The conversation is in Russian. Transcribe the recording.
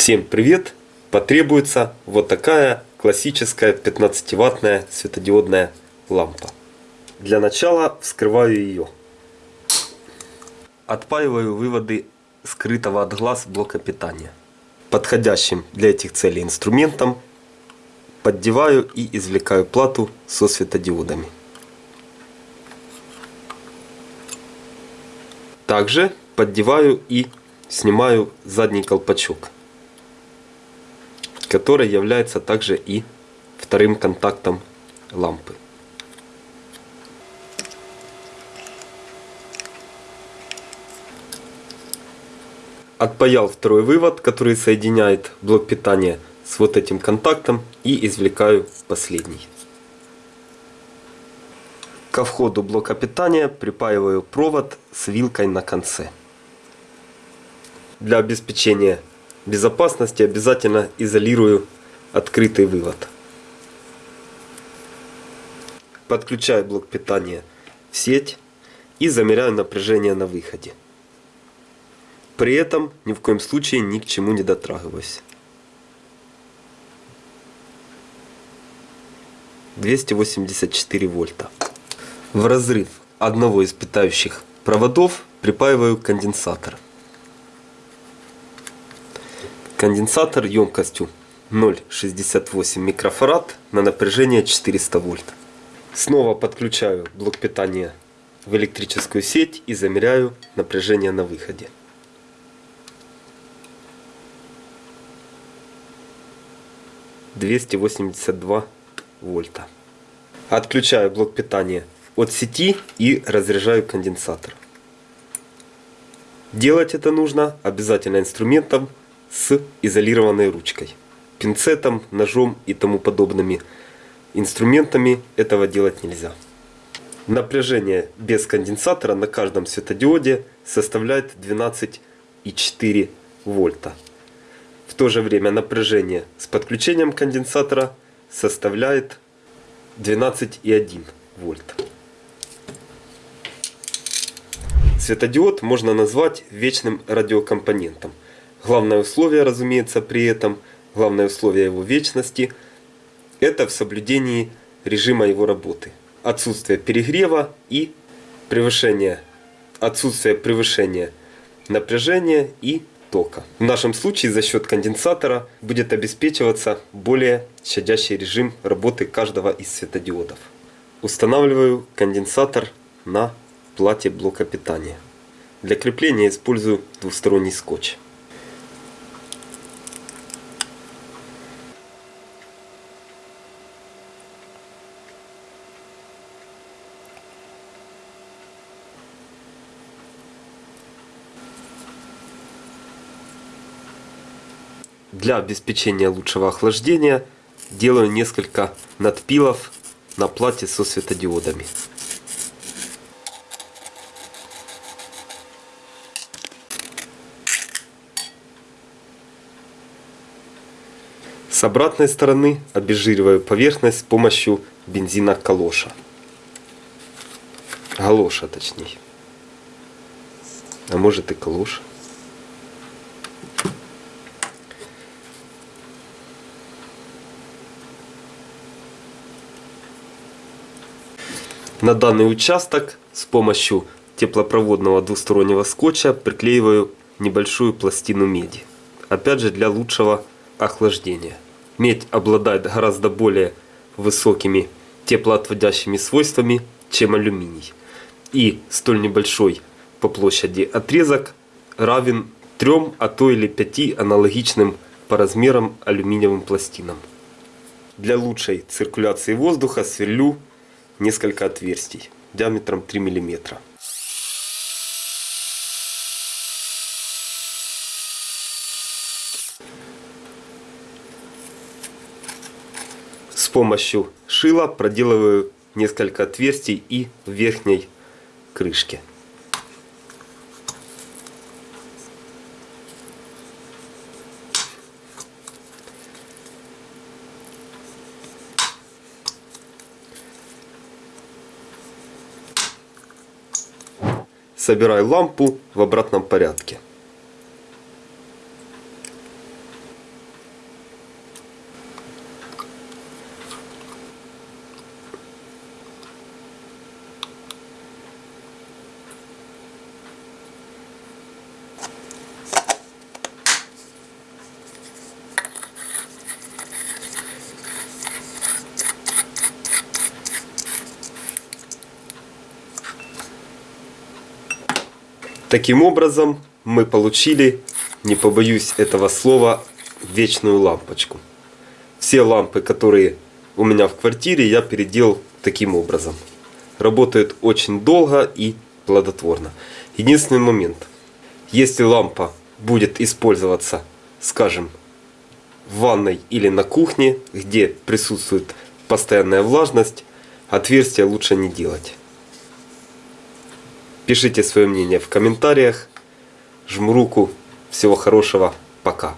Всем привет! Потребуется вот такая классическая 15-ваттная светодиодная лампа. Для начала вскрываю ее. Отпаиваю выводы скрытого от глаз блока питания. Подходящим для этих целей инструментом поддеваю и извлекаю плату со светодиодами. Также поддеваю и снимаю задний колпачок, который является также и вторым контактом лампы. Отпаял второй вывод, который соединяет блок питания с вот этим контактом и извлекаю последний. Ко входу блока питания припаиваю провод с вилкой на конце. Для обеспечения безопасности обязательно изолирую открытый вывод. Подключаю блок питания в сеть и замеряю напряжение на выходе. При этом ни в коем случае ни к чему не дотрагиваюсь. 284 вольта. В разрыв одного из питающих проводов припаиваю конденсатор. Конденсатор емкостью 0,68 микрофарад на напряжение 400 вольт. Снова подключаю блок питания в электрическую сеть и замеряю напряжение на выходе. Двести восемьдесят два вольта. Отключаю блок питания от сети и разряжаю конденсатор. Делать это нужно обязательно инструментом с изолированной ручкой. Пинцетом, ножом и тому подобными инструментами этого делать нельзя. Напряжение без конденсатора на каждом светодиоде составляет 12,4 вольта. В то же время напряжение с подключением конденсатора составляет 12,1 вольт. Светодиод можно назвать вечным радиокомпонентом – Главное условие, разумеется, при этом, главное условие его вечности, это в соблюдении режима его работы. Отсутствие перегрева и превышение, отсутствие превышения напряжения и тока. В нашем случае за счет конденсатора будет обеспечиваться более щадящий режим работы каждого из светодиодов. Устанавливаю конденсатор на плате блока питания. Для крепления использую двусторонний скотч. Для обеспечения лучшего охлаждения делаю несколько надпилов на плате со светодиодами. С обратной стороны обезжириваю поверхность с помощью бензина калоша. Галоша точнее. А может и калоша. На данный участок с помощью теплопроводного двустороннего скотча приклеиваю небольшую пластину меди. Опять же для лучшего охлаждения. Медь обладает гораздо более высокими теплоотводящими свойствами, чем алюминий. И столь небольшой по площади отрезок равен 3, а то или 5 аналогичным по размерам алюминиевым пластинам. Для лучшей циркуляции воздуха сверлю несколько отверстий диаметром 3 мм. С помощью шила проделываю несколько отверстий и в верхней крышке. Собираю лампу в обратном порядке. Таким образом мы получили, не побоюсь этого слова, вечную лампочку. Все лампы, которые у меня в квартире, я переделал таким образом. Работают очень долго и плодотворно. Единственный момент. Если лампа будет использоваться, скажем, в ванной или на кухне, где присутствует постоянная влажность, отверстия лучше не делать. Пишите свое мнение в комментариях. Жму руку. Всего хорошего. Пока.